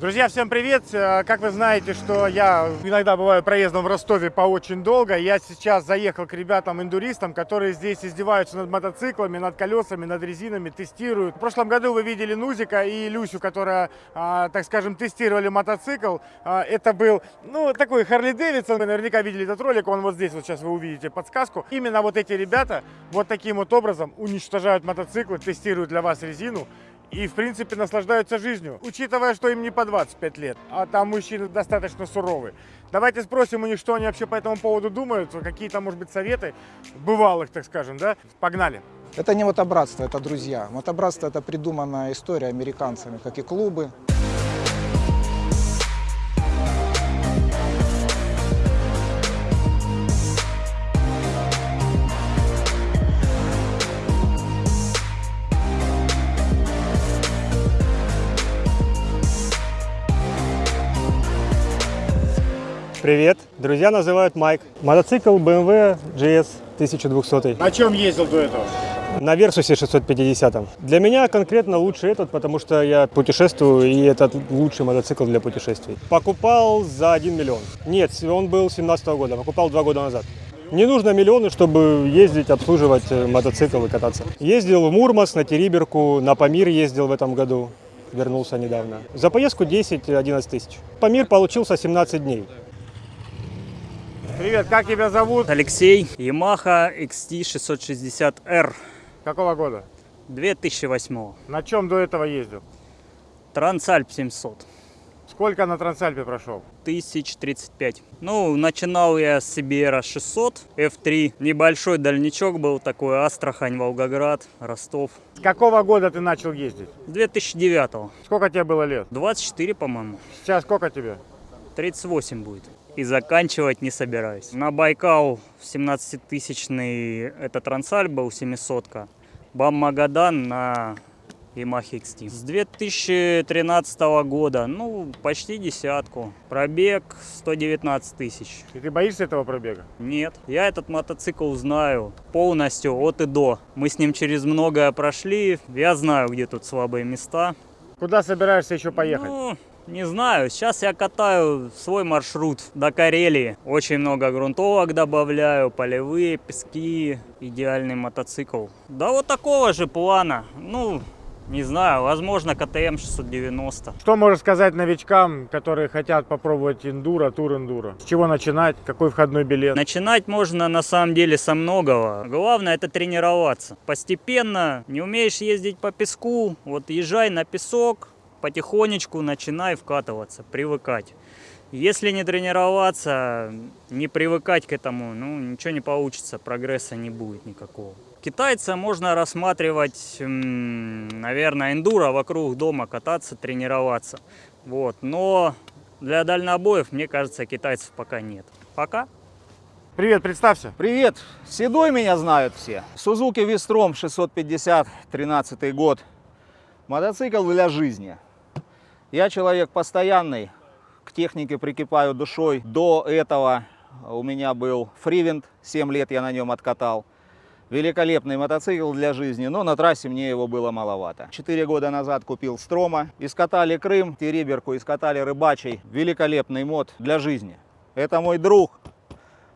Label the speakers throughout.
Speaker 1: Друзья, всем привет! Э, Как вы знаете, что я иногда бываю проездом в Ростове по очень долго. Я сейчас заехал к ребятам-эндуристам, которые здесь издеваются над мотоциклами, над колесами, над резинами, тестируют. В прошлом году вы видели Нузика и Люсю, которая, так скажем, тестировали мотоцикл. А, Это был, ну, такой Харли Дэвидсон. Вы наверняка видели этот ролик, он вот здесь, вот сейчас вы увидите подсказку. Именно вот эти ребята вот таким вот образом уничтожают мотоциклы, тестируют для вас резину и, в принципе, наслаждаются жизнью, учитывая, что им не по 25 лет, а там мужчины достаточно суровые. Давайте спросим у них, что они вообще по этому поводу думают, какие-то, может быть, советы бывалых, так скажем, да? Погнали!
Speaker 2: Это не мотобратство, это друзья. Мотобратство – это придуманная история американцами, как и клубы.
Speaker 3: Привет, друзья называют Майк. Мотоцикл BMW GS 1200
Speaker 1: На чем ездил до этого?
Speaker 3: на Версусе 650. Для меня конкретно лучше этот, потому что я путешествую, и это лучший мотоцикл для путешествий. Покупал за 1 миллион. Нет, он был 17 года, покупал два года назад. Не нужно миллионы, чтобы ездить, обслуживать э, мотоцикл и кататься. Ездил в Мурманск, на Териберку, на Памир ездил в этом году. Вернулся недавно. За поездку 10-11 тысяч. Памир получился 17 дней.
Speaker 1: Привет, как тебя зовут?
Speaker 4: Алексей, Yamaha XT660R
Speaker 1: Какого года?
Speaker 4: 2008.
Speaker 1: На чем до этого ездил?
Speaker 4: Трансальп 700.
Speaker 1: Сколько на Трансальпе прошел?
Speaker 4: 1035. Ну, начинал я с CBR 600 F3. Небольшой дальничок был такой, Астрахань, Волгоград, Ростов.
Speaker 1: С какого года ты начал ездить?
Speaker 4: 2009.
Speaker 1: Сколько тебе было лет?
Speaker 4: 24, по-моему.
Speaker 1: Сейчас сколько тебе?
Speaker 4: 38 будет. И заканчивать не собираюсь. На Байкал 17-тысячный это Трансальп был 700 -ка. Бам Магадан на Yamaha XT. С 2013 года, ну, почти десятку. Пробег 119 тысяч.
Speaker 1: И ты боишься этого пробега?
Speaker 4: Нет, я этот мотоцикл знаю полностью от и до. Мы с ним через многое прошли. Я знаю, где тут слабые места.
Speaker 1: Куда собираешься еще поехать?
Speaker 4: Ну, не знаю, сейчас я катаю свой маршрут до Карелии. Очень много грунтовок добавляю, полевые, пески, идеальный мотоцикл. Да вот такого же плана. Ну, не знаю, возможно КТМ 690.
Speaker 1: Что можешь сказать новичкам, которые хотят попробовать эндуро, тур эндуро? С чего начинать? Какой входной билет?
Speaker 4: Начинать можно на самом деле со многого. Главное это тренироваться. Постепенно, не умеешь ездить по песку, вот езжай на песок, потихонечку начинай вкатываться, привыкать. Если не тренироваться, не привыкать к этому, ну ничего не получится, прогресса не будет никакого. Китайца можно рассматривать, наверное, эндуро вокруг дома кататься, тренироваться. Вот. Но для дальнобоев, мне кажется, китайцев пока нет. Пока.
Speaker 1: Привет, представься.
Speaker 5: Привет! Седой меня знают все. Сузуки Вестром 650, 13 год. Мотоцикл для жизни. Я человек постоянный, к технике прикипаю душой. До этого у меня был фривент, 7 лет я на нем откатал. Великолепный мотоцикл для жизни, но на трассе мне его было маловато. Четыре года назад купил Строма, искатали Крым, Териберку, искатали Рыбачий. Великолепный мод для жизни. Это мой друг,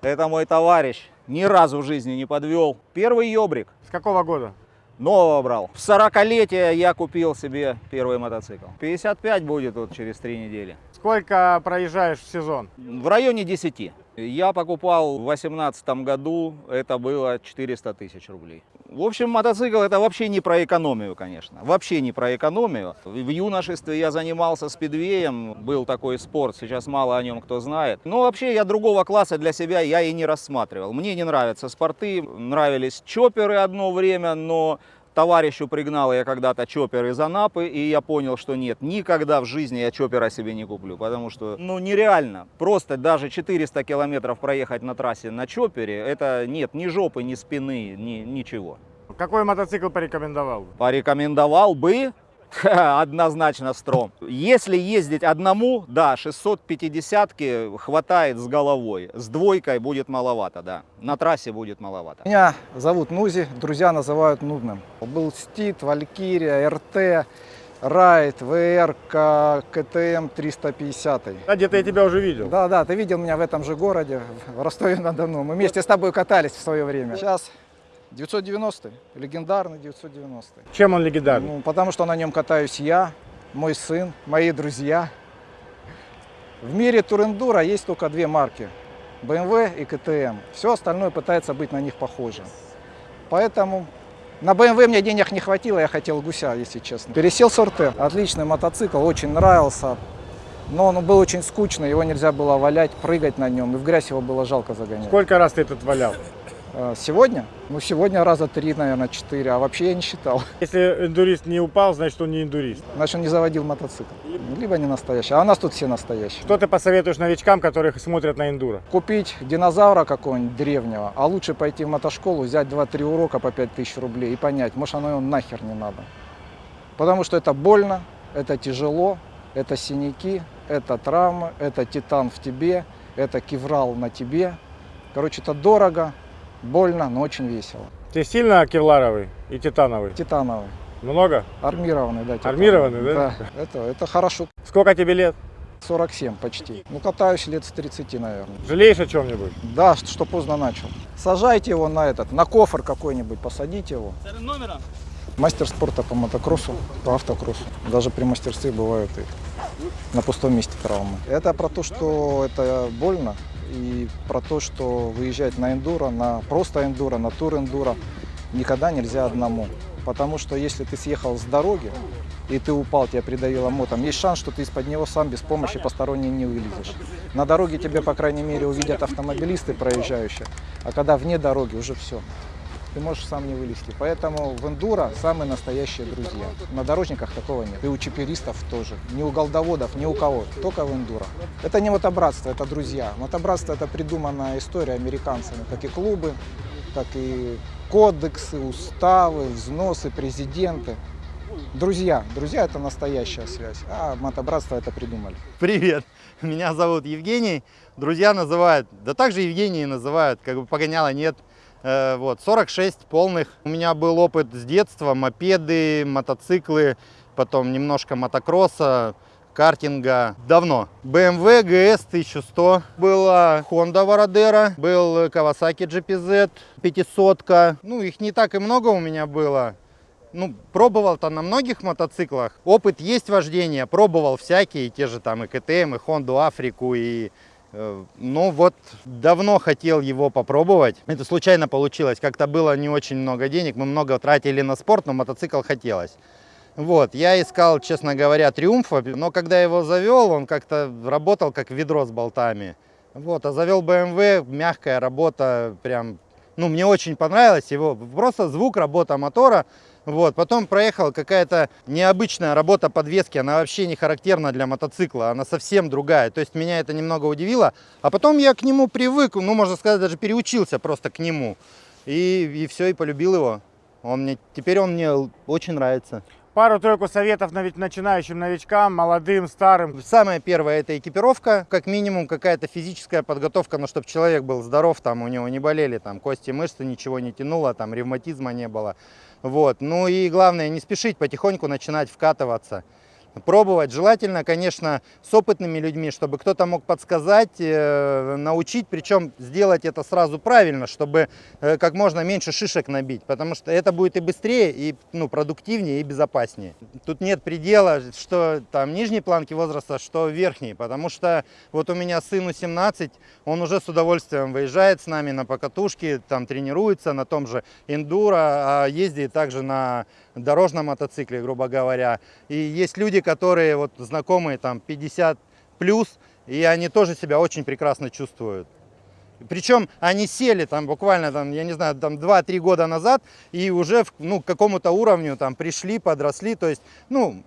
Speaker 5: это мой товарищ. Ни разу в жизни не подвел. Первый ёбрик.
Speaker 1: С какого года?
Speaker 5: Нового брал. В 40-летие я купил себе первый мотоцикл. 55 будет вот через три недели.
Speaker 1: Сколько проезжаешь в сезон?
Speaker 5: В районе 10. Я покупал в 2018 году, это было 400 тысяч рублей. В общем, мотоцикл это вообще не про экономию, конечно. Вообще не про экономию. В юношестве я занимался спидвеем, был такой спорт, сейчас мало о нем кто знает. Но вообще я другого класса для себя я и не рассматривал. Мне не нравятся спорты, нравились чоперы одно время, но Товарищу пригнал я когда-то чоппер из Анапы, и я понял, что нет, никогда в жизни я чоппера себе не куплю, потому что, ну, нереально. Просто даже 400 километров проехать на трассе на чоппере, это нет ни жопы, ни спины, ни, ничего.
Speaker 1: Какой мотоцикл порекомендовал?
Speaker 5: Порекомендовал бы однозначно Стром. Если ездить одному, да, 650-ки хватает с головой. С двойкой будет маловато, да. На трассе будет маловато.
Speaker 2: Меня зовут Нузи, друзья называют нудным. Был Стит, Валькирия, РТ, Райт, ВР, КТМ 350.
Speaker 1: Да, где-то я тебя уже видел.
Speaker 2: Да, да, ты видел меня в этом же городе, в Ростове-на-Дону. Мы вместе с тобой катались в свое время. Сейчас 990 легендарный 990
Speaker 1: Чем он легендарный?
Speaker 2: Ну, потому что на нем катаюсь я, мой сын, мои друзья. В мире турендура есть только две марки. BMW и КТМ. Все остальное пытается быть на них похожим. Поэтому на BMW мне денег не хватило, я хотел гуся, если честно. Пересел с РТ. Отличный мотоцикл, очень нравился. Но он был очень скучный, его нельзя было валять, прыгать на нем. И в грязь его было жалко загонять.
Speaker 1: Сколько раз ты этот валял?
Speaker 2: А, Сегодня? Ну, сегодня раза три, наверное, четыре. А вообще я не считал.
Speaker 1: Если эндурист не упал, значит он не эндурист.
Speaker 2: Значит, он не заводил мотоцикл. Либо не настоящий. А у нас тут все настоящие.
Speaker 1: Что ты посоветуешь новичкам, которые смотрят на эндуро?
Speaker 2: Купить динозавра какого-нибудь древнего, а лучше пойти в мотошколу, взять 2-3 урока по 5000 рублей и понять, может оно ему нахер не надо. Потому что это больно, это тяжело, это синяки, это травмы, это титан в тебе, это кеврал на тебе. Короче, это дорого, больно, но очень весело.
Speaker 1: Ты сильно кевларовый и титановый?
Speaker 2: Титановый,
Speaker 1: Много?
Speaker 2: армированный, да. титановый.
Speaker 1: Армированный, да?
Speaker 2: Да, это, это хорошо.
Speaker 1: Сколько тебе лет?
Speaker 2: 47 почти. Ну, катаюсь лет с 30, наверное.
Speaker 1: Жалеешь о чем-нибудь?
Speaker 2: Да, что, что поздно начал. Сажайте его на этот, на кофр какой-нибудь, посадите его. Мастер спорта по мотокроссу, по автокроссу. Даже при мастерстве бывают и на пустом месте травмы. Это про то, что это больно, и про то, что выезжать на эндуро, на просто эндуро, на тур эндуро никогда нельзя одному. Потому что если ты съехал с дороги, и ты упал, тебя придавило мотом, есть шанс, что ты из-под него сам без помощи посторонней не вылезешь. На дороге тебя, по крайней мере, увидят автомобилисты проезжающие, а когда вне дороги, уже все. Ты можешь сам не вылезти. Поэтому в эндуро самые настоящие друзья. На дорожниках такого нет. И у чиперистов тоже. Ни у голдоводов, ни у кого. Только в эндуро. Это не мотобратство, это друзья. Мотобратство это придуманная история американцами, как и клубы, так и кодексы, уставы, взносы, президенты. Друзья. Друзья это настоящая связь. А мотобратство это придумали.
Speaker 6: Привет, меня зовут Евгений. Друзья называют, да также Евгений называют, как бы погоняла нет. Э, Вот, 46 полных. У меня был опыт с детства, мопеды, мотоциклы, потом немножко мотокросса, картинга. Давно. BMW GS 1100. Была Honda Varadero, был Kawasaki GPZ 500. Ну, их не так и много у меня было. Ну, пробовал-то на многих мотоциклах. Опыт есть вождения, пробовал всякие, те же там и КТМ, и Хонду Африку, и... э, Ну вот, давно хотел его попробовать. Это случайно получилось. Как-то было не очень много денег, мы много тратили на спорт, но мотоцикл хотелось. Вот, я искал, честно говоря, Триумфа, но когда его завел, он как-то работал как ведро с болтами. Вот, а завел BMW, мягкая работа, прям, ну, мне очень понравилось его, просто звук, работа мотора. Вот, потом проехал какая-то необычная работа подвески, она вообще не характерна для мотоцикла, она совсем другая. То есть меня это немного удивило. А потом я к нему привык, ну, можно сказать, даже переучился просто к нему. И, и все, и полюбил его. Он мне, теперь он мне очень нравится.
Speaker 1: Пару-тройку советов начинающим новичкам, молодым, старым.
Speaker 6: Самое первое это экипировка, как минимум какая-то физическая подготовка, но чтобы человек был здоров, там у него не болели там кости, мышцы, ничего не тянуло, там ревматизма не было. Вот. Ну и главное, не спешить потихоньку начинать вкатываться. Пробовать. Желательно, конечно, с опытными людьми, чтобы кто-то мог подсказать, э, научить, причем сделать это сразу правильно, чтобы э, как можно меньше шишек набить, потому что это будет и быстрее, и ну, продуктивнее, и безопаснее. Тут нет предела, что там нижней планки возраста, что верхней, потому что вот у меня сыну 17, он уже с удовольствием выезжает с нами на покатушки, там тренируется на том же эндуро, а ездит также на дорожном мотоцикле, грубо говоря. И есть люди, которые вот знакомые там 50 плюс, и они тоже себя очень прекрасно чувствуют. Причем они сели там буквально, там, я не знаю, там 2-3 года назад и уже ну, к какому-то уровню там пришли, подросли. То есть, ну,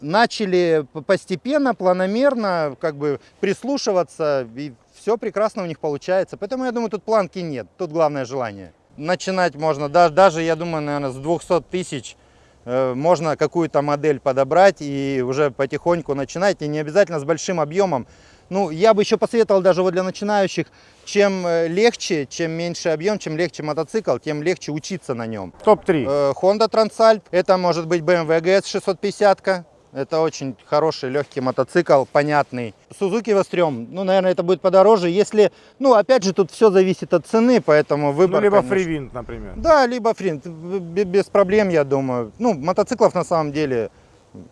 Speaker 6: начали постепенно, планомерно как бы прислушиваться, и все прекрасно у них получается. Поэтому я думаю, тут планки нет, тут главное желание. Начинать можно, даже, даже я думаю, наверное, с 200 тысяч э, можно какую-то модель подобрать и уже потихоньку начинать. И не обязательно с большим объемом. Ну, я бы еще посоветовал даже вот для начинающих, чем э, легче, чем меньше объем, чем легче мотоцикл, тем легче учиться на нем.
Speaker 1: Топ-3.
Speaker 6: Э, Honda Transalp, это может быть BMW GS 650, -ка. Это очень хороший легкий мотоцикл, понятный. Suzuki Вострем, ну, наверное, это будет подороже, если, ну, опять же, тут все зависит от цены, поэтому выбор,
Speaker 1: Ну, либо
Speaker 6: конечно.
Speaker 1: фривинт, например.
Speaker 6: Да, либо фринт, б- без проблем, я думаю. Ну, мотоциклов на самом деле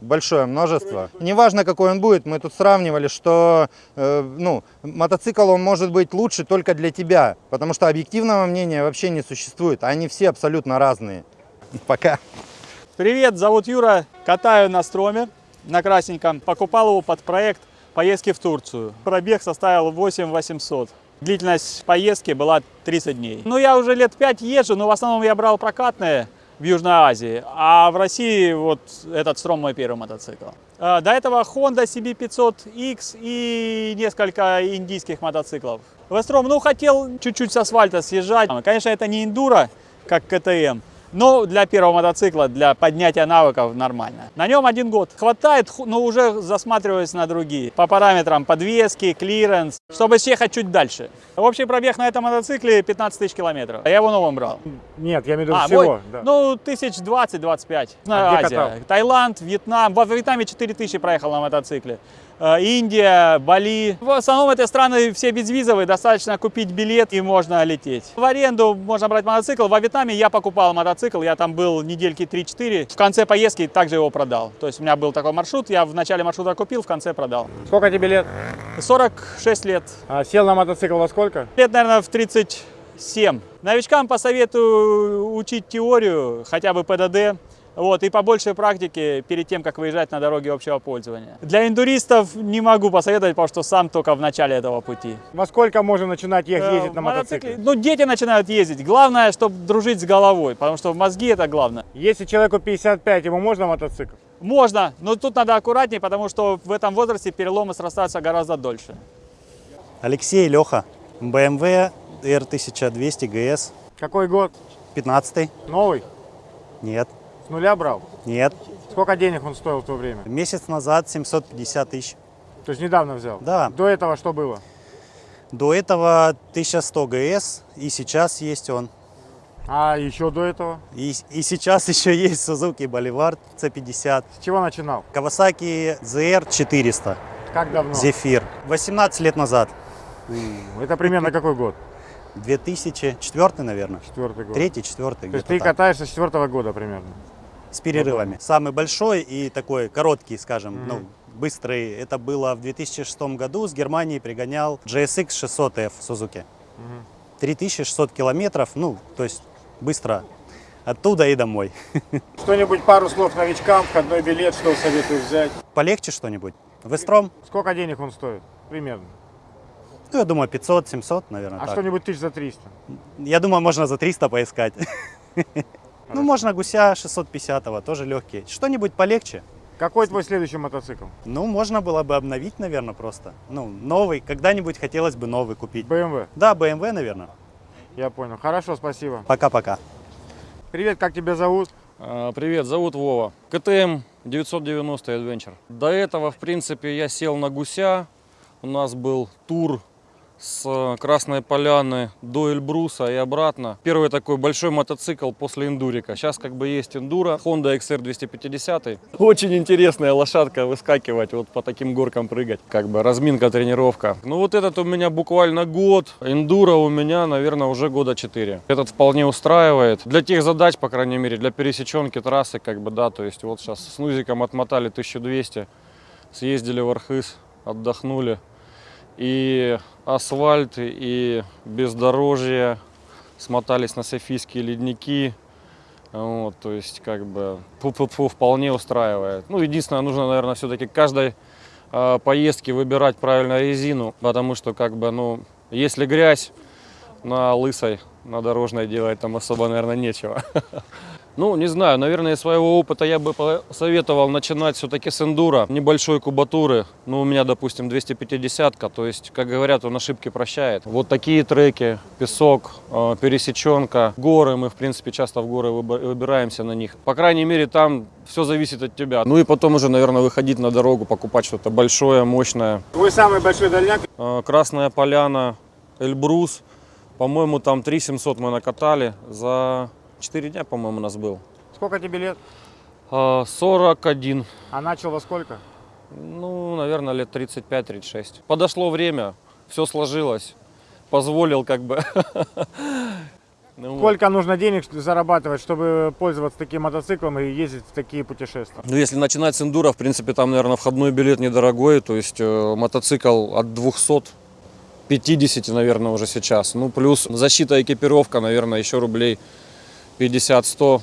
Speaker 6: большое множество. Неважно, какой он будет, мы тут сравнивали, что э, ну, мотоцикл он может быть лучше только для тебя, потому что объективного мнения вообще не существует. Они все абсолютно разные. Пока.
Speaker 7: Привет, зовут Юра, катаю на строме, на красненьком. Покупал его под проект поездки в Турцию. Пробег составил 8 800. Длительность поездки была 30 дней. Ну, я уже лет 5 езжу, но в основном я брал прокатные в Южной Азии, а в России вот этот Strom мой первый мотоцикл. А, До этого Honda CB500X и несколько индийских мотоциклов. V-Strom, ну, хотел чуть-чуть с асфальта съезжать. Конечно, это не эндуро, как KTM, но для первого мотоцикла, для поднятия навыков нормально. На нем один год. Хватает, но уже засматриваюсь на другие. По параметрам подвески, клиренс, чтобы съехать чуть дальше. Общий пробег на этом мотоцикле 15 тысяч километров. А Я его новым брал.
Speaker 1: Нет, я имею в виду
Speaker 7: А,
Speaker 1: всего.
Speaker 7: мой?
Speaker 1: да.
Speaker 7: Ну, тысяч 20-25.
Speaker 1: А где
Speaker 7: Азия.
Speaker 1: катал?
Speaker 7: Таиланд, Вьетнам. Во Вьетнаме 4000 проехал на мотоцикле. Э, Индия, Бали. В основном это страны все безвизовые, достаточно купить билет и можно лететь. В аренду можно брать мотоцикл. Во Вьетнаме я покупал мотоцикл, я там был недельки 3-4. В конце поездки также его продал. То есть у меня был такой маршрут, я в начале маршрута купил, в конце продал.
Speaker 1: Сколько тебе лет?
Speaker 7: 46 лет.
Speaker 1: А, сел на мотоцикл во сколько?
Speaker 7: Лет, наверное, в 37. Новичкам посоветую учить теорию, хотя бы ПДД, вот, и побольше практики перед тем, как выезжать на дороге общего пользования. Для индуристов не могу посоветовать, потому что сам только в начале этого пути.
Speaker 1: Во сколько можно начинать
Speaker 7: Э,
Speaker 1: ездить на мотоцикле?
Speaker 7: Ну, дети начинают ездить. Главное, чтобы дружить с головой, потому что мозги это главное.
Speaker 1: Если человеку 55, ему можно мотоцикл?
Speaker 7: Можно, но тут надо аккуратнее, потому что в этом возрасте переломы срастаются гораздо дольше.
Speaker 8: Алексей Леха, BMW R1200 GS,
Speaker 1: Какой год?
Speaker 8: 15
Speaker 1: Новый?
Speaker 8: Нет,
Speaker 1: С нуля брал?
Speaker 8: нет.
Speaker 1: Сколько денег он стоил в то время?
Speaker 8: Месяц назад 750 тысяч.
Speaker 1: То есть недавно взял?
Speaker 8: Да.
Speaker 1: До этого что было?
Speaker 8: До этого 1100 GS, и сейчас есть он.
Speaker 1: А еще до этого?
Speaker 8: И, и сейчас еще есть Suzuki Boulevard C50,
Speaker 1: С чего начинал?
Speaker 8: Kawasaki ZR 400,
Speaker 1: Как давно?
Speaker 8: Zephyr. 18 лет назад,
Speaker 1: Это примерно какой год?
Speaker 8: 2004, наверное.
Speaker 1: Четвертый год.
Speaker 8: Третий, четвертый,
Speaker 1: То есть ты
Speaker 8: так.
Speaker 1: катаешься с четвертого года примерно?
Speaker 8: С перерывами. Самый большой и такой короткий, скажем, ну, быстрый, это было в 2006 году. С Германии пригонял GSX 600F Suzuki. 3600 километров, ну, то есть быстро. Оттуда и домой.
Speaker 1: Что-нибудь, пару слов новичкам, входной билет, что советуешь взять?
Speaker 8: Полегче что-нибудь? В Эстром?
Speaker 1: Сколько денег он стоит? Примерно.
Speaker 8: Ну, я думаю, 500-700, наверное.
Speaker 1: А что-нибудь тысяч за 300?
Speaker 8: Я думаю, можно за 300 поискать. Ну, можно гуся 650-го, тоже легкий. Что-нибудь полегче.
Speaker 1: Какой твой следующий мотоцикл?
Speaker 8: Ну, можно было бы обновить, наверное, просто. Ну, новый. Когда-нибудь хотелось бы новый купить.
Speaker 1: BMW.
Speaker 8: Да, BMW, наверное.
Speaker 1: Я понял. Хорошо, спасибо.
Speaker 8: Пока-пока.
Speaker 1: Привет, как тебя зовут?
Speaker 9: А, Привет, зовут Вова. КТМ 990 Adventure. До этого, в принципе, я сел на гуся. У нас был тур с Красной Поляны до Эльбруса и обратно. Первый такой большой мотоцикл после эндурика. Сейчас как бы есть эндуро, Honda XR 250. Очень интересная лошадка выскакивать, вот по таким горкам прыгать. Как бы разминка, тренировка. Ну вот этот у меня буквально год. Эндуро у меня, наверное, уже года 4. Этот вполне устраивает. Для тех задач, по крайней мере, для пересеченки трассы, как бы, да, то есть вот сейчас с Нузиком отмотали 1200, съездили в Архыз, отдохнули. И асфальт, и бездорожье, смотались на Софийские ледники. Вот, то есть, как бы, фу-фу-фу, вполне устраивает. Ну, единственное, нужно, наверное, все-таки каждой э, поездке выбирать правильно резину, потому что, как бы, ну, если грязь на лысой, на дорожной делать там особо, наверное, нечего. Ну, не знаю, наверное, из своего опыта я бы посоветовал начинать все-таки с эндура, небольшой кубатуры. Ну, у меня, допустим, 250-ка, то есть, как говорят, он ошибки прощает. Вот такие треки, песок, э, пересеченка, горы, мы, в принципе, часто в горы выбираемся на них. По крайней мере, там все зависит от тебя. Ну и потом уже, наверное, выходить на дорогу, покупать что-то большое, мощное.
Speaker 1: Твой самый большой дальняк?
Speaker 9: Э, Красная поляна, Эльбрус. По-моему, там 3 700 мы накатали. За 4 дня, по-моему, у нас был.
Speaker 1: Сколько тебе лет?
Speaker 9: Э, 41.
Speaker 1: А начал во сколько?
Speaker 9: Ну, наверное, лет 35-36. Подошло время, все сложилось. Позволил как бы. Ну вот.
Speaker 1: Сколько нужно денег зарабатывать, чтобы пользоваться таким мотоциклом и ездить в такие путешествия?
Speaker 9: Ну, если начинать с эндура, в принципе, там, наверное, входной билет недорогой. То есть э, мотоцикл от 250, наверное, уже сейчас. Ну, плюс защита, экипировка, наверное, еще рублей 50-100.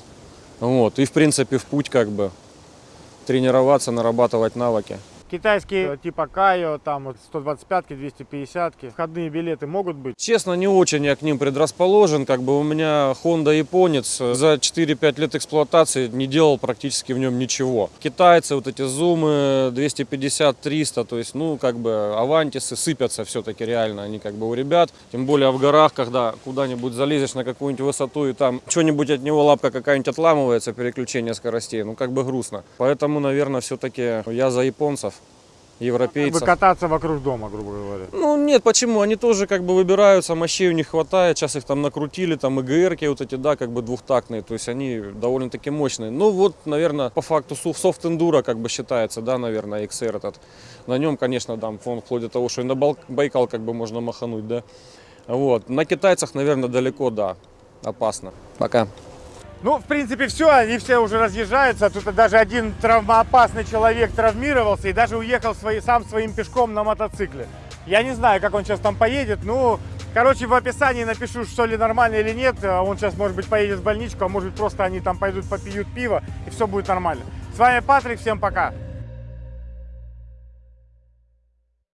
Speaker 9: Вот. И, в принципе, в путь как бы тренироваться, нарабатывать навыки.
Speaker 1: Китайские типа Кайо, там вот 125-ки, 250-ки. Входные билеты могут быть?
Speaker 9: Честно, не очень я к ним предрасположен. Как бы у меня Honda японец за 4-5 лет эксплуатации не делал практически в нем ничего. Китайцы, вот эти зумы 250-300, то есть, ну, как бы авантисы сыпятся все-таки реально. Они как бы у ребят. Тем более в горах, когда куда-нибудь залезешь на какую-нибудь высоту и там что-нибудь от него лапка какая-нибудь отламывается, переключение скоростей, ну, как бы грустно. Поэтому, наверное, все-таки я за японцев
Speaker 1: Как бы
Speaker 9: европейцев.
Speaker 1: кататься вокруг дома, грубо говоря.
Speaker 9: Ну нет, почему? Они тоже как бы выбираются, мощей у них хватает, сейчас их там накрутили, там ИГРки вот эти, да, как бы двухтактные, то есть они довольно-таки мощные. Ну вот, наверное, по факту соф- софт эндуро как бы считается, да, наверное, XR этот. На нем, конечно, там фон вплоть до того, что и на Байкал как бы можно махануть, да. Вот. На китайцах, наверное, далеко, да, опасно. Пока.
Speaker 1: Ну, в принципе, все, они все уже разъезжаются. Тут даже один травмоопасный человек травмировался и даже уехал свои, сам своим пешком на мотоцикле. Я не знаю, как он сейчас там поедет. Ну, короче, в описании напишу, что ли нормально или нет. А Он сейчас, может быть, поедет в больничку, а может быть, просто они там пойдут попьют пиво, и все будет нормально. С вами Патрик, всем пока.